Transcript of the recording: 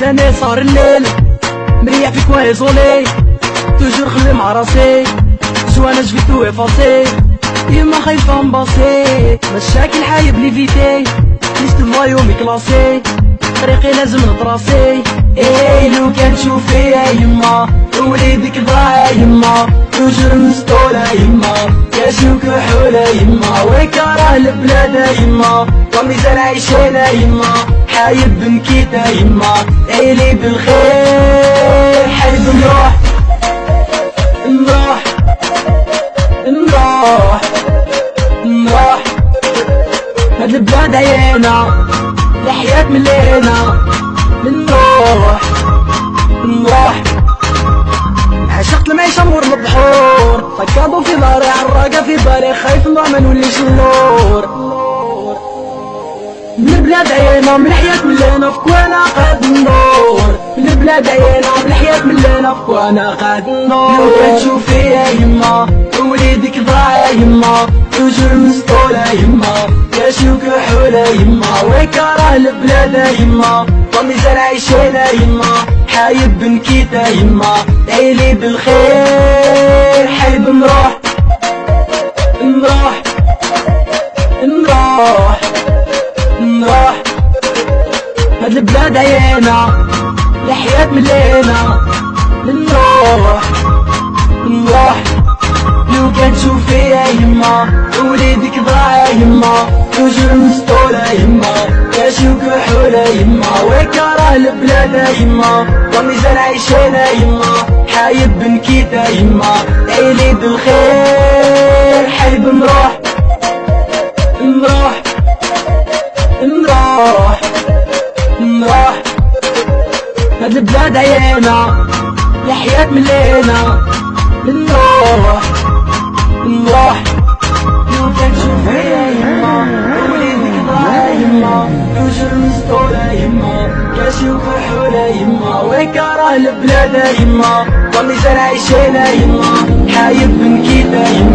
بعد صار الليل مريح فيك وايزولي توجور خلي مع راسي أنا جفي تو افاسي يما خايفة نباصي مشاكل حايب لي فيتي. ليست فايومي كلاسي طريقي لازم نطراسي إيه لو كان تشوفي يا يما وليدك ضاع يما. توجور مسطولة يما كاشو كحولة يما. ويكره البلاد يما وميزان عيشينا يما. حايب بنكيتا يما. عيلي بالخير حايب نروح نروح نروح نروح هاد البلاد عينا لحياة ملينا نروح نروح عشقت المعيشة مور البحور فكاضو في داري عراقة في بالي خايف ما نوليش النور من البلاد عينا من الحياة ملينا في كوانا قاد النور من البلاد عينا من الحياة ملينا في كوانا قاد النور لو كتشوفي يا يما وليدك ضاع يا يما توجور مسطولة يما. كاشو كحولة يما ويكره البلاد يما. وميزان عيشينا يما حايب بنكيتا يما. عيلي بالخير. هاد البلاد عينا لحياة ملينا نروح نروح. لو كان تشوفي يا يما وليدك ضاع يما. توجور مسطولة يما كاشو كحولة يما. ويكره البلاد يما وميزان عيشينا يما. حايب بنكيتا يما عيلي بالخير. حايب نروح نروح نروح. البلاد عينا لحياة ملينا نروح نروح لو كان فيا يما وليدك ضاع يما توجر مسطولة يما كاشي وكحولة يما ويكره البلاد يما وميزان عيشينا يما حايب بنكيتا يما